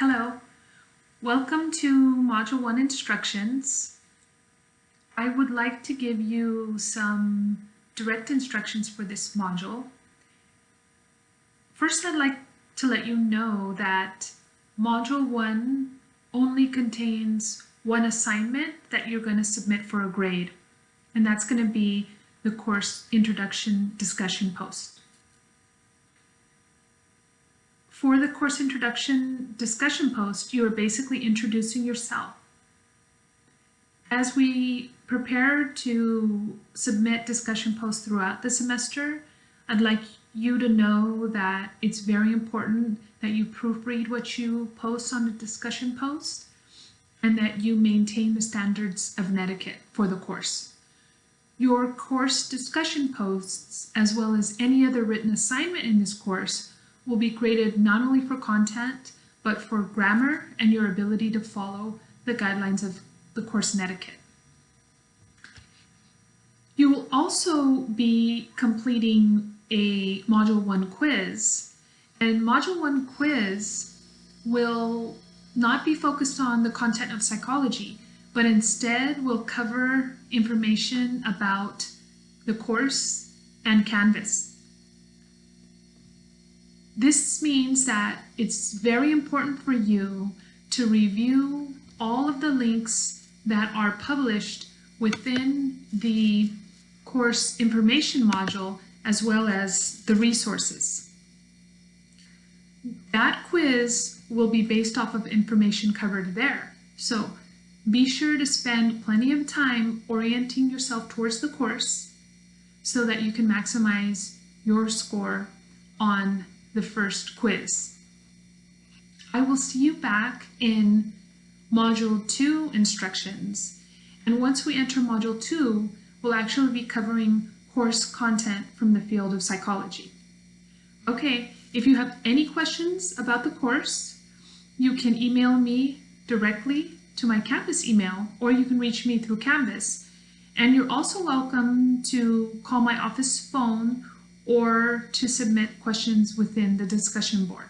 Hello, welcome to Module 1 instructions. I would like to give you some direct instructions for this module. First, I'd like to let you know that Module 1 only contains one assignment that you're going to submit for a grade, and that's going to be the course introduction discussion post. For the course introduction discussion post, you are basically introducing yourself. As we prepare to submit discussion posts throughout the semester, I'd like you to know that it's very important that you proofread what you post on the discussion post and that you maintain the standards of netiquette for the course. Your course discussion posts, as well as any other written assignment in this course, will be graded not only for content, but for grammar and your ability to follow the guidelines of the course etiquette. You will also be completing a Module 1 quiz, and Module 1 quiz will not be focused on the content of psychology, but instead will cover information about the course and Canvas. This means that it's very important for you to review all of the links that are published within the course information module as well as the resources. That quiz will be based off of information covered there. So be sure to spend plenty of time orienting yourself towards the course so that you can maximize your score on the first quiz. I will see you back in Module 2 instructions. And once we enter Module 2, we'll actually be covering course content from the field of psychology. Okay, if you have any questions about the course, you can email me directly to my Canvas email, or you can reach me through Canvas. And you're also welcome to call my office phone or to submit questions within the discussion board.